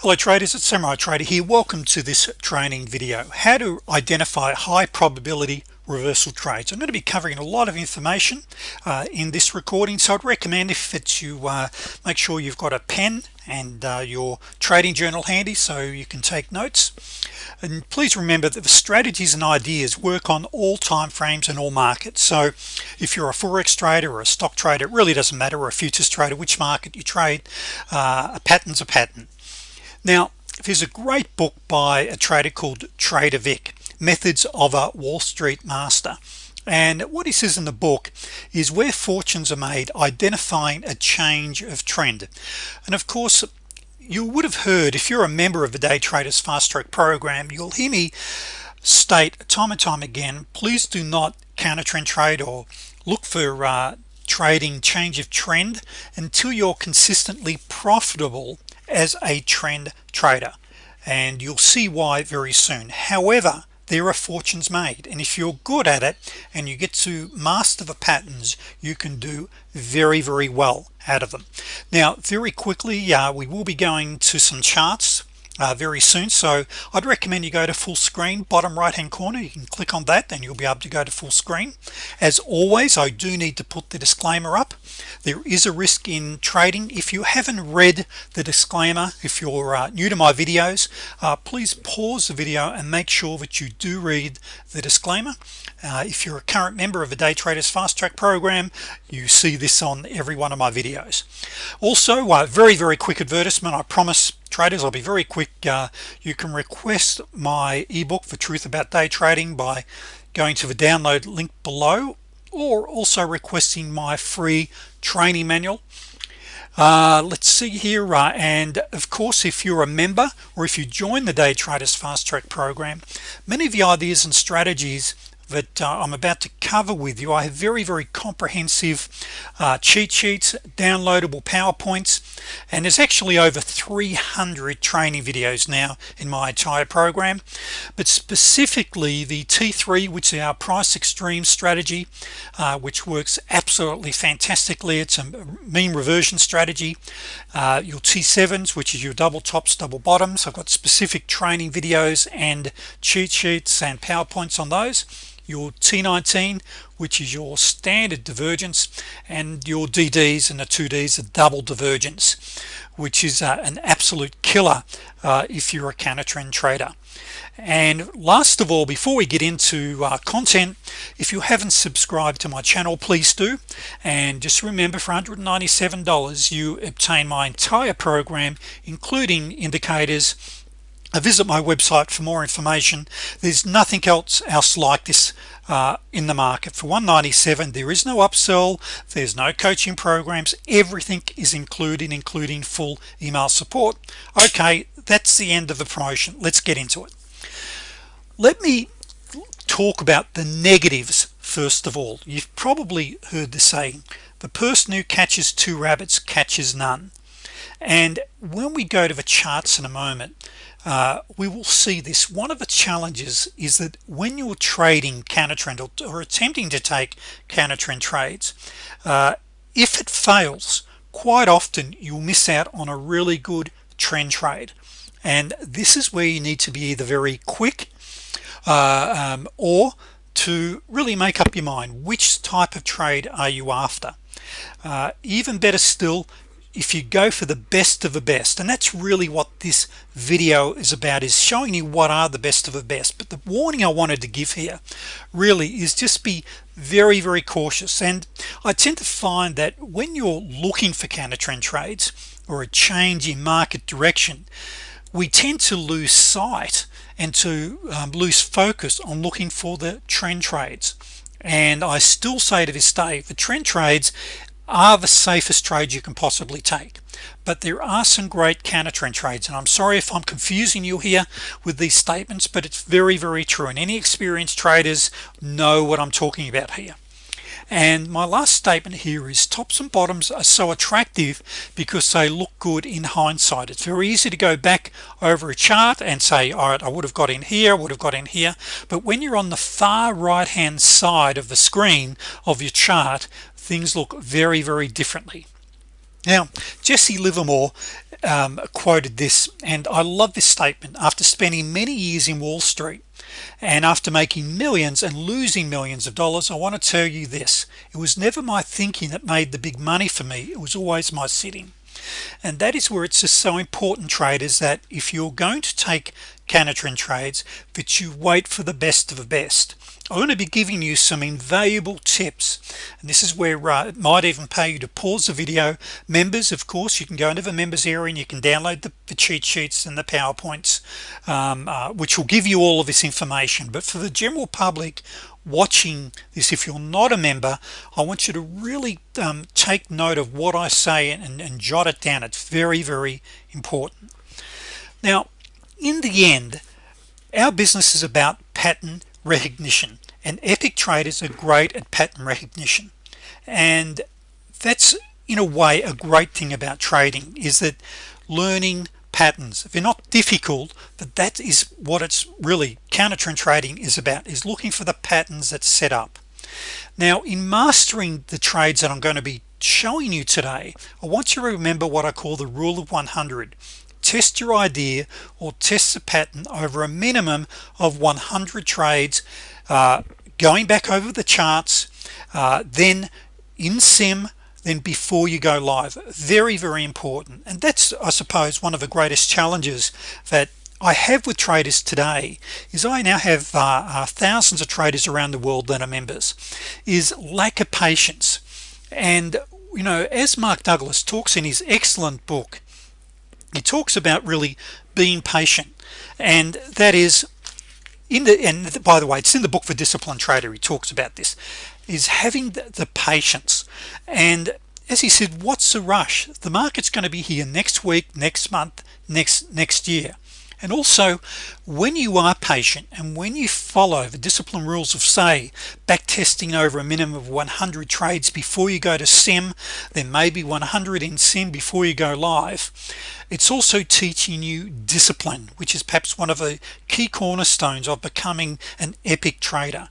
hello traders it's Samurai Trader here. Welcome to this training video. How to identify high probability reversal trades I'm going to be covering a lot of information uh, in this recording so I'd recommend if it's you uh, make sure you've got a pen and uh, your trading journal handy so you can take notes. And please remember that the strategies and ideas work on all time frames and all markets. So if you're a forex trader or a stock trader it really doesn't matter or a futures trader which market you trade uh, a pattern's a pattern now there's a great book by a trader called Trader Vic methods of a Wall Street master. And what he says in the book is where fortunes are made identifying a change of trend. And of course you would have heard if you're a member of the day traders fast track program you'll hear me state time and time again please do not counter trend trade or look for uh, trading change of trend until you're consistently profitable as a trend trader and you'll see why very soon. However there are fortunes made and if you're good at it and you get to master the patterns you can do very very well out of them. Now very quickly uh, we will be going to some charts uh, very soon. So I'd recommend you go to full screen bottom right hand corner. You can click on that and you'll be able to go to full screen. As always I do need to put the disclaimer up. There is a risk in trading. If you haven't read the disclaimer if you're uh, new to my videos uh, please pause the video and make sure that you do read the disclaimer. Uh, if you're a current member of the day traders fast track program you see this on every one of my videos. Also uh, very very quick advertisement. I promise traders I'll be very quick uh, you can request my ebook for truth about day trading by going to the download link below or also requesting my free training manual. Uh, let's see here uh, and of course if you're a member or if you join the day traders fast track program many of the ideas and strategies that uh, I'm about to cover with you. I have very very comprehensive uh, cheat sheets downloadable PowerPoints and there's actually over 300 training videos now in my entire program. But specifically the t3 which is our price extreme strategy uh, which works absolutely fantastically. It's a mean reversion strategy. Uh, your t7s which is your double tops double bottoms. I've got specific training videos and cheat sheets and PowerPoints on those your T19 which is your standard divergence and your DDs and the 2Ds a double divergence which is uh, an absolute killer uh, if you're a counter trend trader. And last of all before we get into uh, content if you haven't subscribed to my channel please do. And just remember for $197 you obtain my entire program including indicators visit my website for more information. There's nothing else else like this uh, in the market. For 197 there is no upsell there's no coaching programs everything is included including full email support. Okay that's the end of the promotion. Let's get into it. Let me talk about the negatives first of all. You've probably heard the saying the person who catches two rabbits catches none. And when we go to the charts in a moment uh, we will see this. One of the challenges is that when you're trading counter trend or, or attempting to take counter trend trades uh, if it fails quite often you'll miss out on a really good trend trade. And this is where you need to be either very quick uh, um, or to really make up your mind which type of trade are you after. Uh, even better still if you go for the best of the best and that's really what this video is about is showing you what are the best of the best. But the warning I wanted to give here really is just be very very cautious. And I tend to find that when you're looking for counter trend trades or a change in market direction we tend to lose sight and to um, lose focus on looking for the trend trades. And I still say to this day the trend trades are the safest trades you can possibly take. But there are some great counter trend trades and I'm sorry if I'm confusing you here with these statements but it's very very true and any experienced traders know what I'm talking about here. And my last statement here is tops and bottoms are so attractive because they look good in hindsight. It's very easy to go back over a chart and say all right I would have got in here I would have got in here. But when you're on the far right hand side of the screen of your chart things look very very differently. Now Jesse Livermore um, quoted this and I love this statement after spending many years in Wall Street and after making millions and losing millions of dollars I want to tell you this. It was never my thinking that made the big money for me. It was always my sitting. And that is where it's just so important traders that if you're going to take trend trades that you wait for the best of the best I'm going to be giving you some invaluable tips. And this is where uh, it might even pay you to pause the video. Members of course you can go into the members area and you can download the, the cheat sheets and the PowerPoints um, uh, which will give you all of this information. But for the general public watching this if you're not a member I want you to really um, take note of what I say and, and jot it down. It's very very important. Now in the end our business is about pattern recognition and epic traders are great at pattern recognition. And that's in a way a great thing about trading is that learning patterns if you're not difficult but that is what it's really counter trend trading is about is looking for the patterns that set up. Now in mastering the trades that I'm going to be showing you today I want you to remember what I call the rule of 100 test your idea or test the pattern over a minimum of 100 trades uh, going back over the charts uh, then in sim then before you go live. Very very important. And that's I suppose one of the greatest challenges that I have with traders today is I now have uh, uh, thousands of traders around the world that are members is lack of patience. And you know as Mark Douglas talks in his excellent book he talks about really being patient. And that is in the and by the way it's in the book for disciplined trader he talks about this is having the, the patience. And as he said what's the rush? The market's going to be here next week next month next next year and also when you are patient and when you follow the discipline rules of say back testing over a minimum of 100 trades before you go to sim then maybe 100 in sim before you go live it's also teaching you discipline which is perhaps one of the key cornerstones of becoming an epic trader.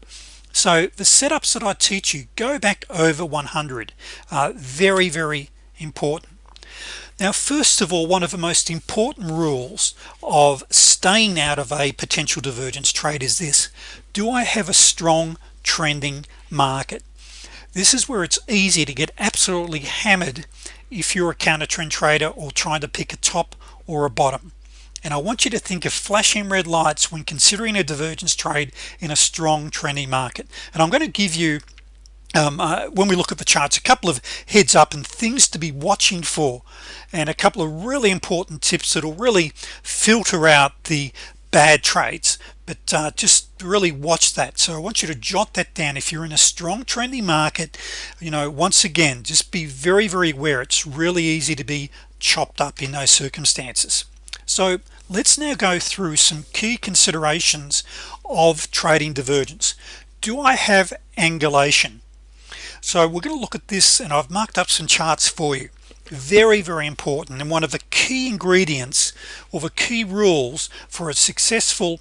So the setups that I teach you go back over 100 uh, very very important now first of all one of the most important rules of staying out of a potential divergence trade is this. Do I have a strong trending market? This is where it's easy to get absolutely hammered if you're a counter trend trader or trying to pick a top or a bottom. And I want you to think of flashing red lights when considering a divergence trade in a strong trending market. And I'm going to give you um, uh, when we look at the charts a couple of heads up and things to be watching for and a couple of really important tips that'll really filter out the bad trades but uh, just really watch that. So I want you to jot that down. If you're in a strong trendy market you know once again just be very very aware it's really easy to be chopped up in those circumstances. So let's now go through some key considerations of trading divergence. Do I have angulation so we're going to look at this and I've marked up some charts for you. Very very important and one of the key ingredients or the key rules for a successful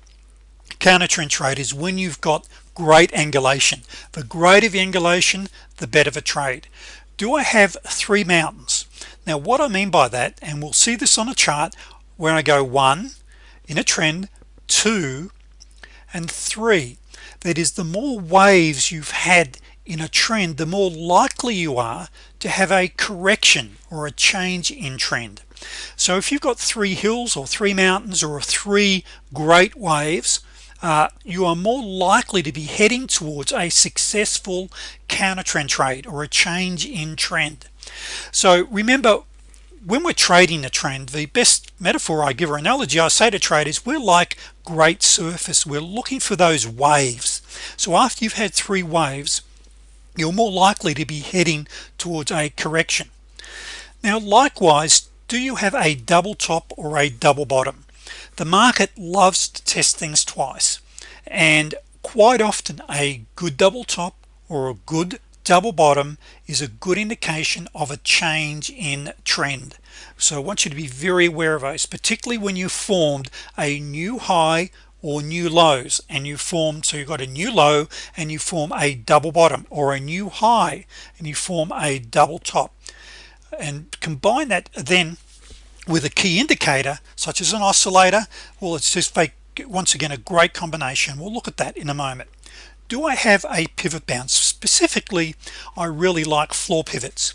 counter trend trade is when you've got great angulation. The greater the angulation the better the trade. Do I have three mountains? Now what I mean by that and we'll see this on a chart where I go one in a trend two and three that is the more waves you've had in a trend the more likely you are to have a correction or a change in trend. So if you've got three hills or three mountains or three great waves uh, you are more likely to be heading towards a successful counter trend trade or a change in trend. So remember when we're trading a trend the best metaphor I give or analogy I say to traders we're like great surface. We're looking for those waves. So after you've had three waves you're more likely to be heading towards a correction. Now likewise do you have a double top or a double bottom? The market loves to test things twice and quite often a good double top or a good double bottom is a good indication of a change in trend. So I want you to be very aware of those particularly when you formed a new high or new lows and you form so you've got a new low and you form a double bottom or a new high and you form a double top. And combine that then with a key indicator such as an oscillator. Well it's just fake once again a great combination. We'll look at that in a moment. Do I have a pivot bounce? Specifically I really like floor pivots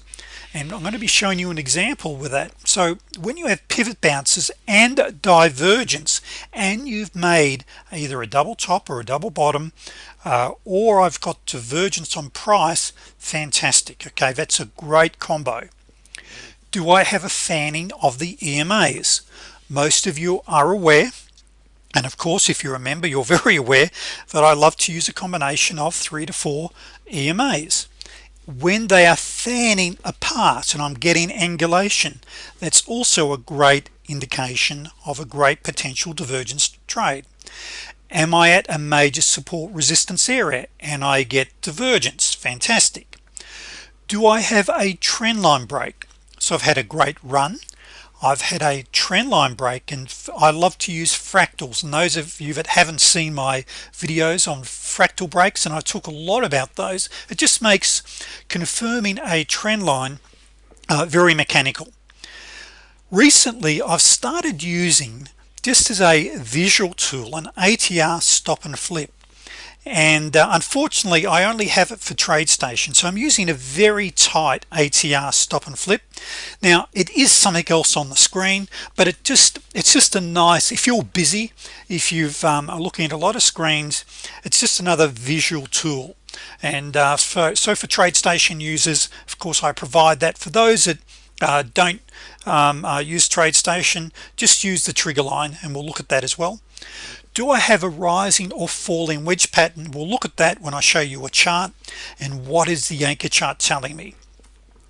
and I'm going to be showing you an example with that. So when you have pivot bounces and divergence and you've made either a double top or a double bottom uh, or I've got divergence on price fantastic okay? That's a great combo. Do I have a fanning of the EMAs most of you are aware and of course if you remember you're very aware that I love to use a combination of three to four EMAs when they are fanning apart and I'm getting angulation that's also a great indication of a great potential divergence trade. Am I at a major support resistance area and I get divergence? Fantastic. Do I have a trend line break? So I've had a great run. I've had a trend line break and I love to use fractals. And those of you that haven't seen my videos on fractal breaks and I talk a lot about those it just makes confirming a trend line uh, very mechanical. Recently I've started using just as a visual tool an ATR stop and flip and uh, unfortunately I only have it for TradeStation so I'm using a very tight ATR stop and flip. Now it is something else on the screen but it just it's just a nice if you're busy if you've um, are looking at a lot of screens it's just another visual tool. And uh, for, so for TradeStation users of course I provide that. For those that uh, don't um, uh, use TradeStation just use the trigger line and we'll look at that as well. Do I have a rising or falling wedge pattern? We'll look at that when I show you a chart and what is the anchor chart telling me.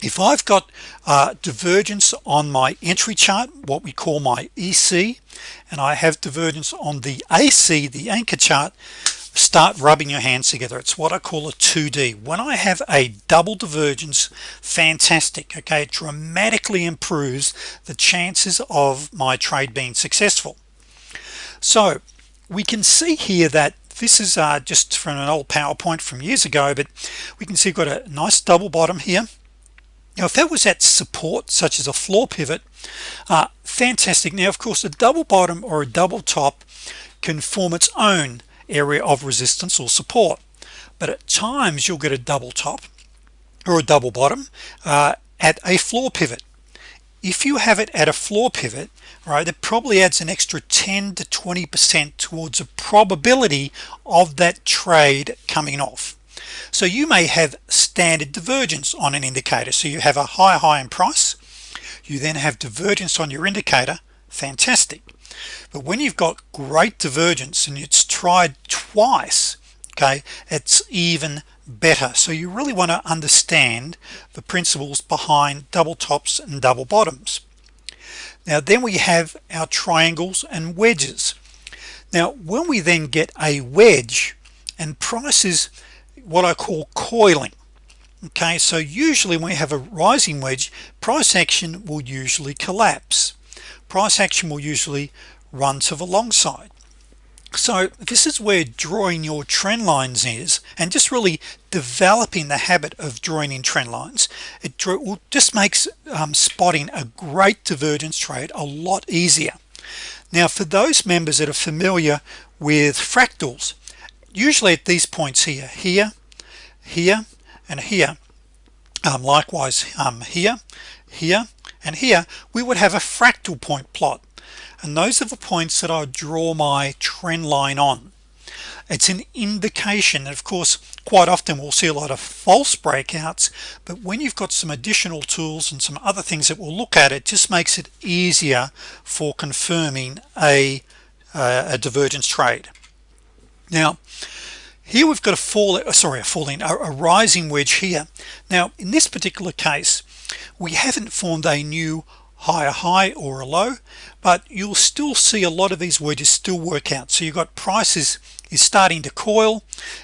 If I've got uh, divergence on my entry chart what we call my EC and I have divergence on the AC the anchor chart start rubbing your hands together. It's what I call a 2d when I have a double divergence fantastic okay? It dramatically improves the chances of my trade being successful. So we can see here that this is uh, just from an old PowerPoint from years ago but we can see we've got a nice double bottom here. Now if that was at support such as a floor pivot uh, fantastic. Now of course a double bottom or a double top can form its own area of resistance or support. But at times you'll get a double top or a double bottom uh, at a floor pivot. If you have it at a floor pivot right it probably adds an extra 10 to 20 percent towards a probability of that trade coming off. So you may have standard divergence on an indicator. So you have a high high in price. You then have divergence on your indicator. Fantastic. But when you've got great divergence and it's tried twice okay? It's even better. So you really want to understand the principles behind double tops and double bottoms. Now then we have our triangles and wedges. Now when we then get a wedge and prices what I call coiling okay? So usually when we have a rising wedge price action will usually collapse. Price action will usually run to the long side so this is where drawing your trend lines is and just really developing the habit of drawing in trend lines. It just makes um, spotting a great divergence trade a lot easier. Now for those members that are familiar with fractals usually at these points here here here and here um, likewise um, here here and here we would have a fractal point plot and those are the points that I draw my trend line on. It's an indication and of course quite often we'll see a lot of false breakouts but when you've got some additional tools and some other things that we'll look at it just makes it easier for confirming a, uh, a divergence trade. Now here we've got a fall uh, sorry a falling a, a rising wedge here. Now in this particular case we haven't formed a new higher high or a low but you'll still see a lot of these wedges still work out. So you've got prices is starting to coil.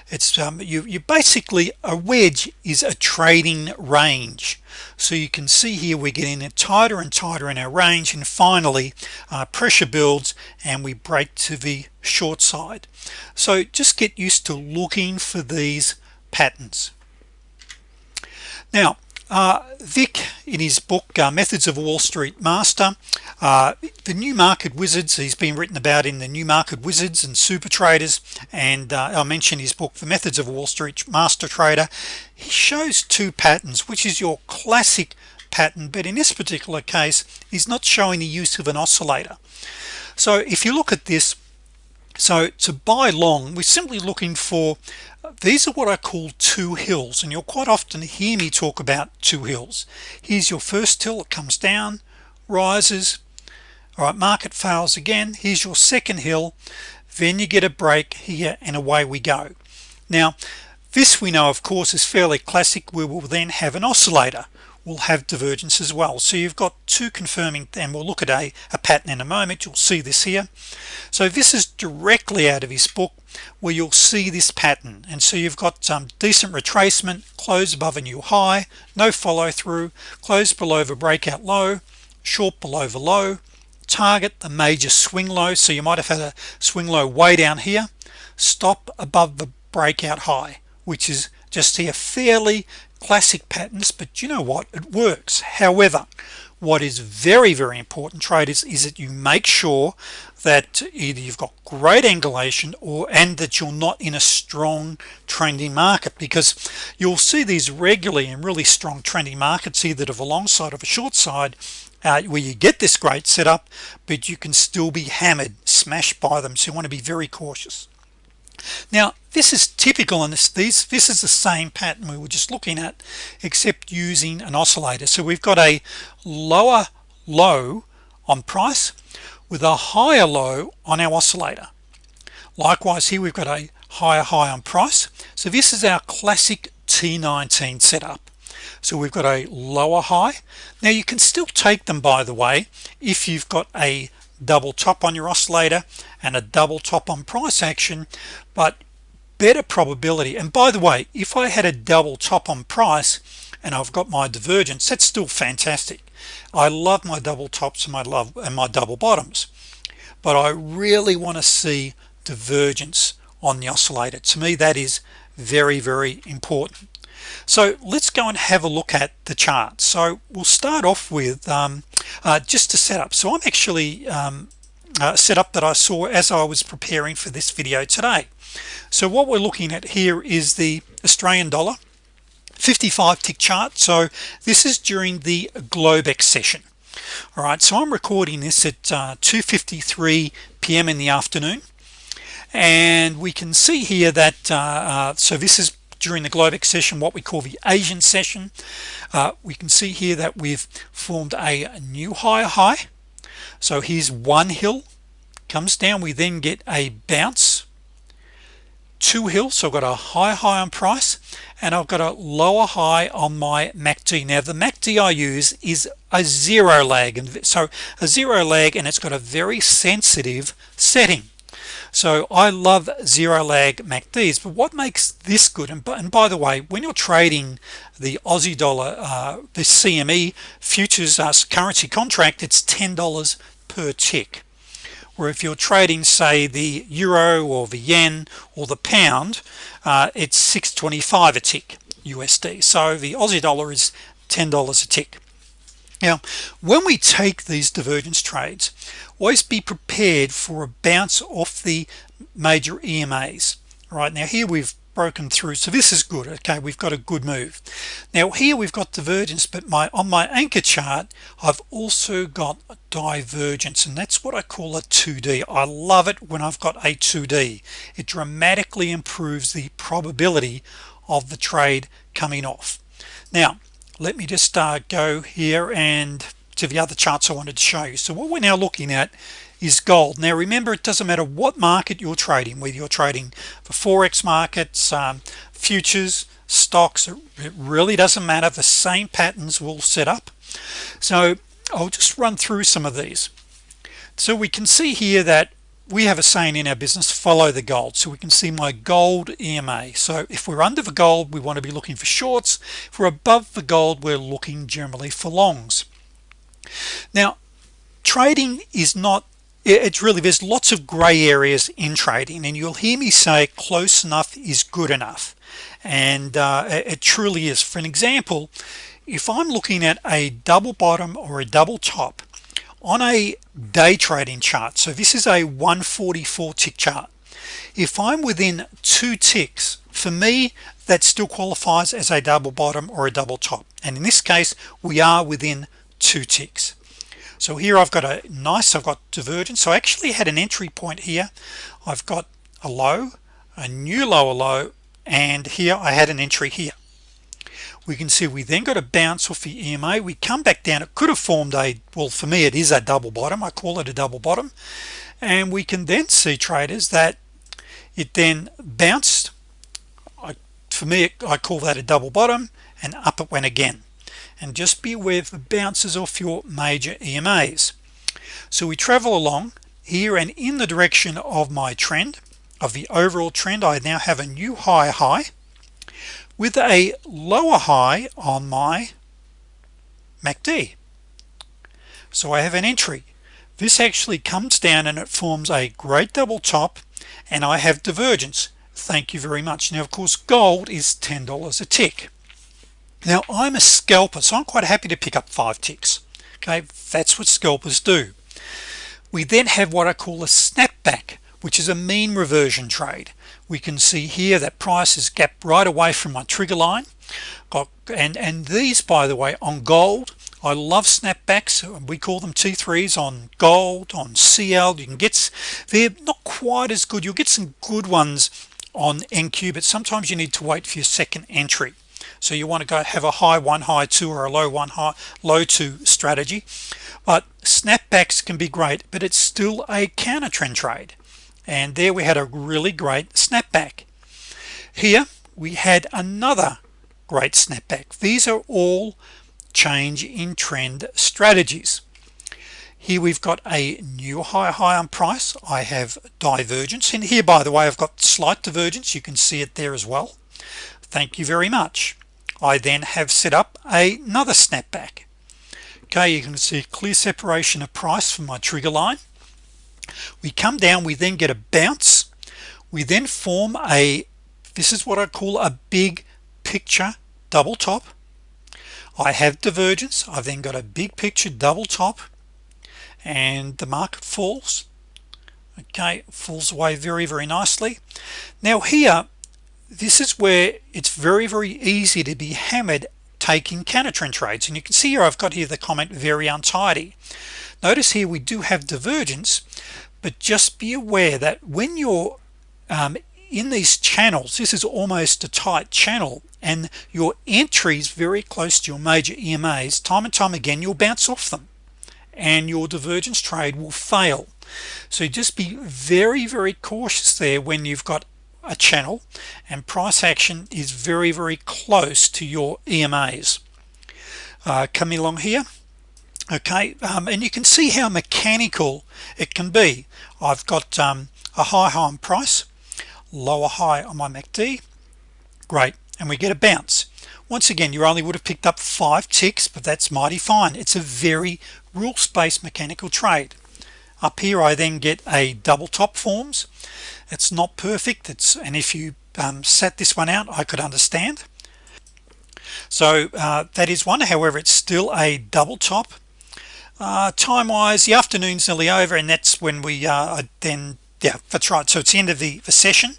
It's um, you, you basically a wedge is a trading range. So you can see here we're getting it tighter and tighter in our range and finally uh, pressure builds and we break to the short side. So just get used to looking for these patterns. Now uh, Vic in his book uh, methods of Wall Street master uh, the new market wizards he's been written about in the new market wizards and super traders and uh, I mentioned his book the methods of Wall Street master trader. He shows two patterns which is your classic pattern but in this particular case he's not showing the use of an oscillator. So if you look at this so to buy long we're simply looking for these are what I call two hills and you'll quite often hear me talk about two hills. Here's your first hill it comes down rises all right market fails again. Here's your second hill then you get a break here and away we go. Now this we know of course is fairly classic. We will then have an oscillator will have divergence as well. So you've got two confirming and we'll look at a, a pattern in a moment. You'll see this here. So this is directly out of his book where you'll see this pattern. And so you've got some decent retracement close above a new high no follow-through close below the breakout low short below the low target the major swing low. So you might have had a swing low way down here stop above the breakout high which is just here fairly classic patterns but you know what? It works. However what is very very important traders is that you make sure that either you've got great angulation or and that you're not in a strong trending market because you'll see these regularly in really strong trending markets either to the long side of a short side uh, where you get this great setup but you can still be hammered smashed by them. So you want to be very cautious now this is typical in this these this is the same pattern we were just looking at except using an oscillator. So we've got a lower low on price with a higher low on our oscillator. Likewise here we've got a higher high on price. So this is our classic T19 setup. So we've got a lower high. Now you can still take them by the way if you've got a double top on your oscillator and a double top on price action but better probability. And by the way if I had a double top on price and I've got my divergence that's still fantastic. I love my double tops and my love and my double bottoms but I really want to see divergence on the oscillator. To me that is very very important so let's go and have a look at the chart. So we'll start off with um, uh, just to set up. So I'm actually um, uh, setup that I saw as I was preparing for this video today. So what we're looking at here is the Australian dollar 55 tick chart. So this is during the Globex session. All right so I'm recording this at uh, 2:53 p.m. in the afternoon. And we can see here that uh, uh, so this is during the Globex session what we call the Asian session. Uh, we can see here that we've formed a new higher high. So here's one hill comes down. We then get a bounce two hills. So I've got a high high on price and I've got a lower high on my MACD now the MACD I use is a zero lag and so a zero lag and it's got a very sensitive setting so I love zero lag MACDs but what makes this good? And, and by the way when you're trading the Aussie dollar uh, the CME futures uh, currency contract it's $10 per tick. Where if you're trading say the euro or the yen or the pound uh, it's 625 a tick USD so the Aussie dollar is $10 a tick now when we take these divergence trades always be prepared for a bounce off the major EMAs right now here we've broken through so this is good okay? We've got a good move. Now here we've got divergence but my on my anchor chart I've also got divergence and that's what I call a 2d I love it when I've got a 2d it dramatically improves the probability of the trade coming off. Now let me just uh, go here and to the other charts I wanted to show you. So what we're now looking at is gold. Now remember it doesn't matter what market you're trading whether you're trading for forex markets um, futures stocks it really doesn't matter. The same patterns will set up. So I'll just run through some of these. So we can see here that we have a saying in our business follow the gold. So we can see my gold EMA so if we're under the gold we want to be looking for shorts. If we're above the gold we're looking generally for longs. Now trading is not it's really there's lots of gray areas in trading and you'll hear me say close enough is good enough. And uh, it truly is. For an example if I'm looking at a double bottom or a double top on a day trading chart so this is a 144 tick chart. If I'm within two ticks for me that still qualifies as a double bottom or a double top. And in this case we are within two ticks. So here I've got a nice I've got divergence. So I actually had an entry point here. I've got a low a new lower low and here I had an entry here we can see we then got a bounce off the EMA we come back down. It could have formed a well for me it is a double bottom. I call it a double bottom. And we can then see traders that it then bounced. I, for me I call that a double bottom and up it went again. And just be aware of the bounces off your major EMAs so we travel along here and in the direction of my trend of the overall trend. I now have a new high high with a lower high on my MACD so I have an entry. This actually comes down and it forms a great double top and I have divergence. Thank you very much. Now of course gold is $10 a tick. Now I'm a scalper so I'm quite happy to pick up five ticks. Okay that's what scalpers do. We then have what I call a snapback which is a mean reversion trade we can see here that price is gapped right away from my trigger line. Got and and these by the way on gold I love snapbacks. We call them t3s on gold on CL you can get they're not quite as good. You'll get some good ones on NQ but sometimes you need to wait for your second entry. So you want to go have a high one high two or a low one high low two strategy. But snapbacks can be great but it's still a counter trend trade and there we had a really great snapback. Here we had another great snapback. These are all change in trend strategies. Here we've got a new high high on price. I have divergence and here by the way. I've got slight divergence. You can see it there as well. Thank you very much. I then have set up another snapback. Okay you can see clear separation of price from my trigger line we come down we then get a bounce. We then form a this is what I call a big picture double top. I have divergence. I've then got a big picture double top and the market falls. Okay falls away very very nicely. Now here this is where it's very very easy to be hammered taking counter trend trades. And you can see here I've got here the comment very untidy notice here we do have divergence but just be aware that when you're um, in these channels this is almost a tight channel and your entries very close to your major EMAs time and time again you'll bounce off them and your divergence trade will fail. So just be very very cautious there when you've got a channel and price action is very very close to your EMAs uh, coming along here okay um, and you can see how mechanical it can be. I've got um, a high high on price lower high on my MACD great and we get a bounce. Once again you only would have picked up five ticks but that's mighty fine. It's a very rules-based mechanical trade. Up here I then get a double top forms. It's not perfect. It's and if you um, set this one out I could understand. So uh, that is one. However it's still a double top uh, time-wise the afternoon's nearly over and that's when we uh, then yeah that's right. So it's the end of the, the session.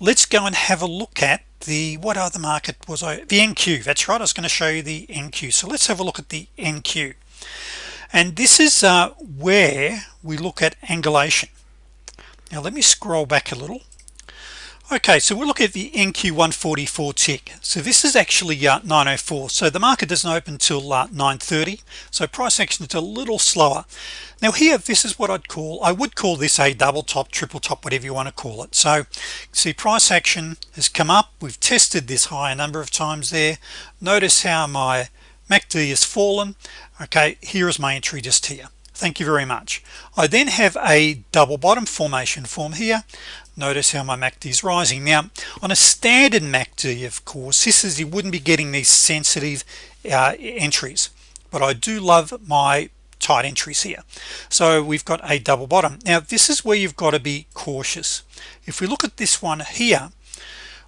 Let's go and have a look at the what other market was I the NQ that's right I was going to show you the NQ so let's have a look at the NQ and this is uh, where we look at angulation. Now let me scroll back a little okay so we'll look at the NQ 144 tick. So this is actually uh, 904 so the market doesn't open till uh, 930 so price action is a little slower. Now here this is what I'd call I would call this a double top triple top whatever you want to call it. So see price action has come up. We've tested this high a number of times there. Notice how my MACD has fallen. Okay here is my entry just here. Thank you very much. I then have a double bottom formation form here notice how my MACD is rising. Now on a standard MACD of course this is you wouldn't be getting these sensitive uh, entries but I do love my tight entries here. So we've got a double bottom. Now this is where you've got to be cautious. If we look at this one here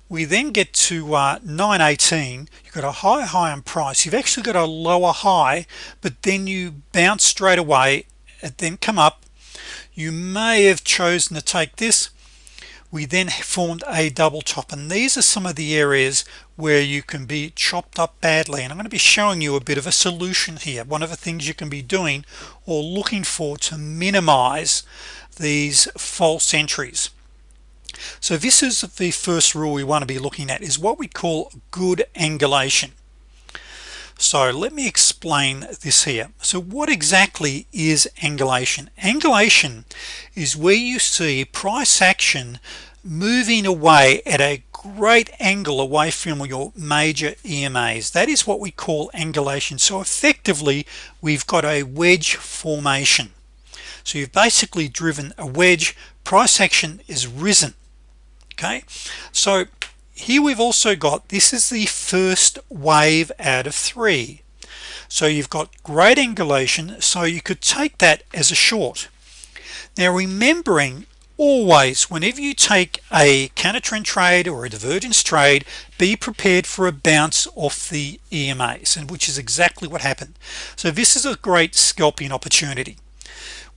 we then get to uh, 918 you've got a high high on price. You've actually got a lower high but then you bounce straight away and then come up. You may have chosen to take this we then formed a double top and these are some of the areas where you can be chopped up badly. And I'm going to be showing you a bit of a solution here one of the things you can be doing or looking for to minimize these false entries. So this is the first rule we want to be looking at is what we call good angulation so let me explain this here. So what exactly is angulation? Angulation is where you see price action moving away at a great angle away from your major EMAs that is what we call angulation. So effectively we've got a wedge formation. So you've basically driven a wedge. Price action is risen. Okay? So here we've also got this is the first wave out of three. So you've got great angulation so you could take that as a short. Now remembering always whenever you take a counter trend trade or a divergence trade be prepared for a bounce off the EMAs and which is exactly what happened. So this is a great scalping opportunity.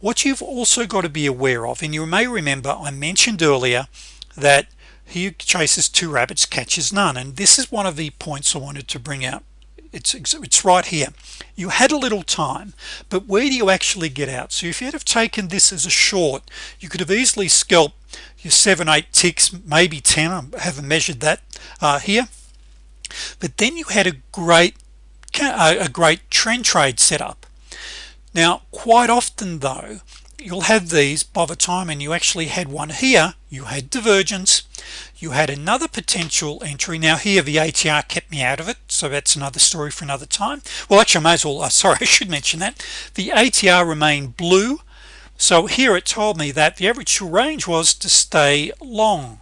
What you've also got to be aware of and you may remember I mentioned earlier that he chases two rabbits catches none. And this is one of the points I wanted to bring out. It's it's right here. You had a little time but where do you actually get out? So if you'd have taken this as a short you could have easily scalped your seven eight ticks maybe 10 I haven't measured that uh, here. But then you had a great a great trend trade setup now quite often though you'll have these by the time and you actually had one here you had divergence you had another potential entry. Now here the ATR kept me out of it so that's another story for another time. Well actually I may as well uh, sorry I should mention that. The ATR remained blue so here it told me that the average range was to stay long.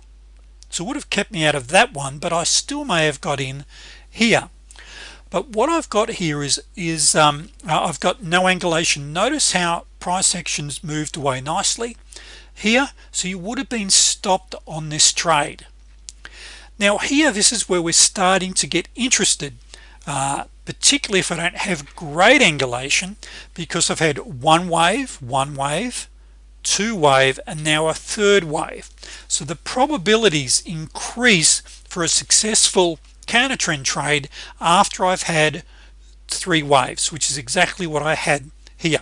So would have kept me out of that one but I still may have got in here. But what I've got here is is um, uh, I've got no angulation. Notice how price actions moved away nicely here. So you would have been stopped on this trade now here this is where we're starting to get interested uh, particularly if I don't have great angulation because I've had one wave one wave two wave and now a third wave. So the probabilities increase for a successful counter trend trade after I've had three waves which is exactly what I had here.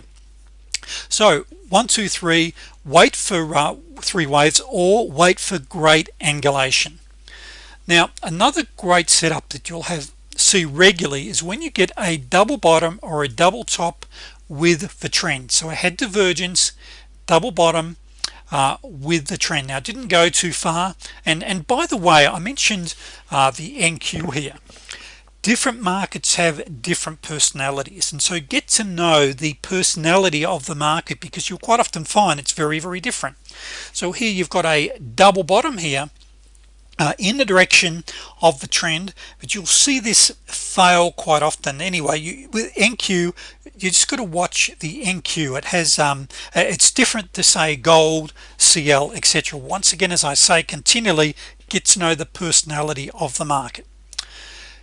So one two three wait for uh, three waves or wait for great angulation now another great setup that you'll have see regularly is when you get a double bottom or a double top with the trend. So I had divergence double bottom uh, with the trend. Now didn't go too far. And and by the way I mentioned uh, the NQ here. Different markets have different personalities. And so get to know the personality of the market because you'll quite often find it's very very different. So here you've got a double bottom here uh, in the direction of the trend but you'll see this fail quite often. Anyway you with NQ you just got to watch the NQ it has um uh, it's different to say gold CL etc once again as I say continually get to know the personality of the market.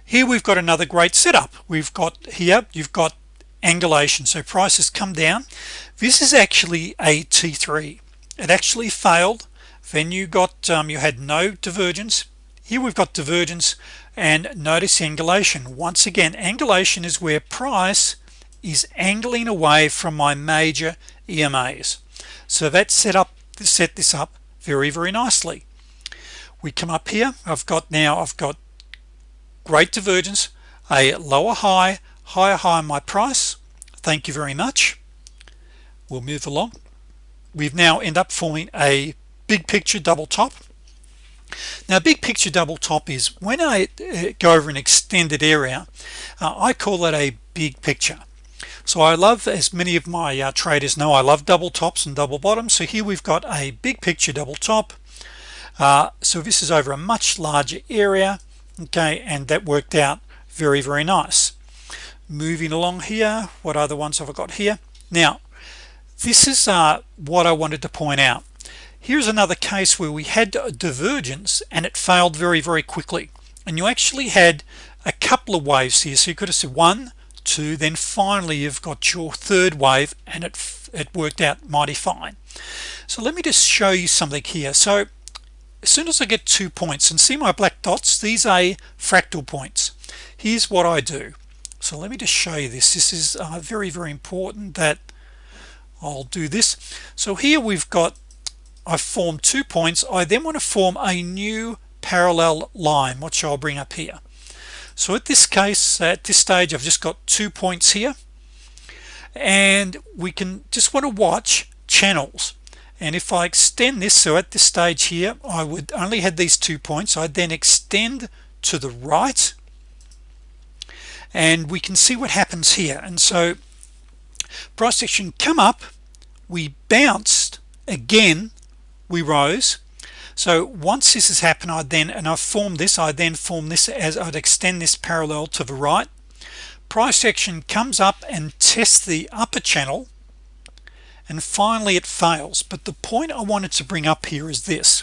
Here we've got another great setup. We've got here you've got angulation. So prices come down. This is actually a t3 it actually failed then you got um, you had no divergence. Here we've got divergence and notice angulation. Once again angulation is where price is angling away from my major EMAs so that set up set this up very very nicely. We come up here. I've got now I've got great divergence a lower high higher high my price. Thank you very much. We'll move along. We've now end up forming a big picture double top. Now big picture double top is when I uh, go over an extended area uh, I call it a big picture. So I love as many of my uh, traders know I love double tops and double bottoms. So here we've got a big picture double top. Uh, so this is over a much larger area okay and that worked out very very nice. Moving along here what other ones have I got here? Now this is uh, what I wanted to point out here's another case where we had a divergence and it failed very very quickly. And you actually had a couple of waves here. So you could have said one two then finally you've got your third wave and it it worked out mighty fine. So let me just show you something here. So as soon as I get two points and see my black dots these are fractal points. Here's what I do. So let me just show you this. This is uh, very very important that I'll do this. So here we've got I've formed two points. I then want to form a new parallel line. Which I'll bring up here? So at this case at this stage I've just got two points here. And we can just want to watch channels. And if I extend this so at this stage here I would only had these two points. I'd then extend to the right. And we can see what happens here. And so price action come up. We bounced again we rose. So once this has happened I then and I've formed this I then form this as I'd extend this parallel to the right. Price action comes up and tests the upper channel and finally it fails. But the point I wanted to bring up here is this.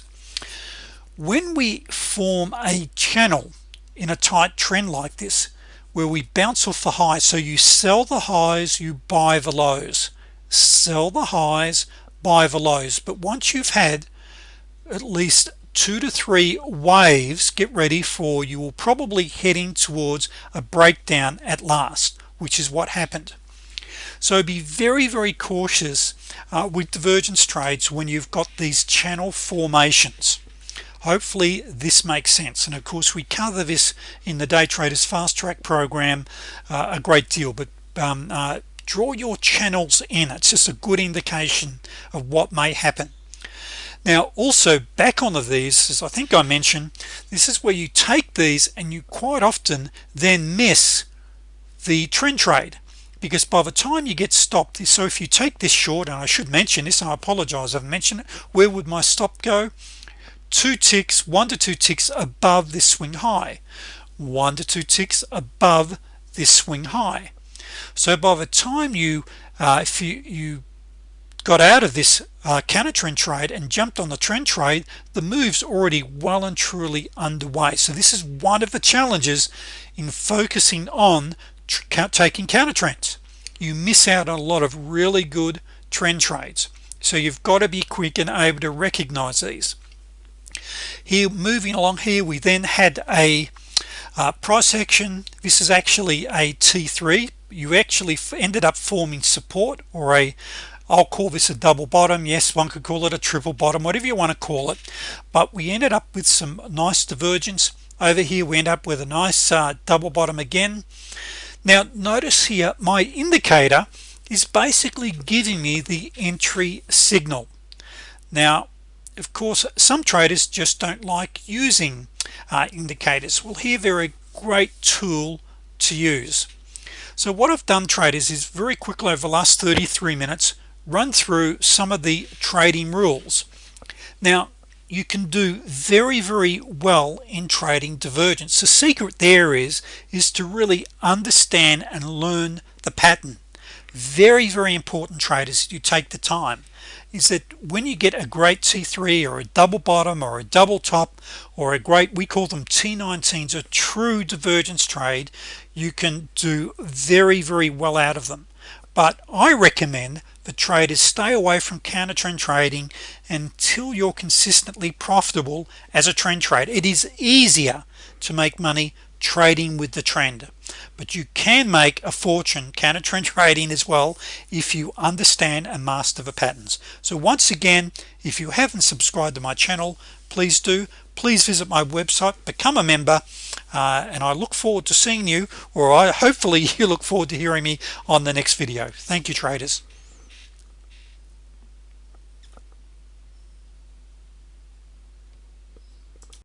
When we form a channel in a tight trend like this where we bounce off the high so you sell the highs you buy the lows. Sell the highs buy the lows. But once you've had at least two to three waves get ready for you will probably heading towards a breakdown at last which is what happened. So be very very cautious uh, with divergence trades when you've got these channel formations. Hopefully this makes sense. And of course we cover this in the day traders fast track program uh, a great deal but um, uh, draw your channels in. It's just a good indication of what may happen. Now also back onto these as I think I mentioned this is where you take these and you quite often then miss the trend trade. Because by the time you get stopped so if you take this short and I should mention this I apologize I've mentioned it where would my stop go? Two ticks one to two ticks above this swing high. One to two ticks above this swing high so by the time you uh, if you you got out of this uh, counter trend trade and jumped on the trend trade the moves already well and truly underway. So this is one of the challenges in focusing on taking counter trends you miss out on a lot of really good trend trades. So you've got to be quick and able to recognize these. Here moving along here we then had a uh, price action. This is actually a t3 you actually ended up forming support or a I'll call this a double bottom. Yes one could call it a triple bottom whatever you want to call it. But we ended up with some nice divergence. Over here we end up with a nice uh, double bottom again. Now notice here my indicator is basically giving me the entry signal. Now of course some traders just don't like using uh, indicators. Well here they're a great tool to use so what I've done traders is very quickly over the last 33 minutes run through some of the trading rules. Now you can do very very well in trading divergence. The secret there is is to really understand and learn the pattern. Very very important traders you take the time is that when you get a great t3 or a double bottom or a double top or a great we call them t19s a true divergence trade you can do very very well out of them. But I recommend the traders stay away from counter trend trading until you're consistently profitable as a trend trade it is easier to make money trading with the trend but you can make a fortune counter trend trading as well if you understand and master the patterns. So once again if you haven't subscribed to my channel please do. Please visit my website become a member uh, and I look forward to seeing you or I hopefully you look forward to hearing me on the next video. Thank you traders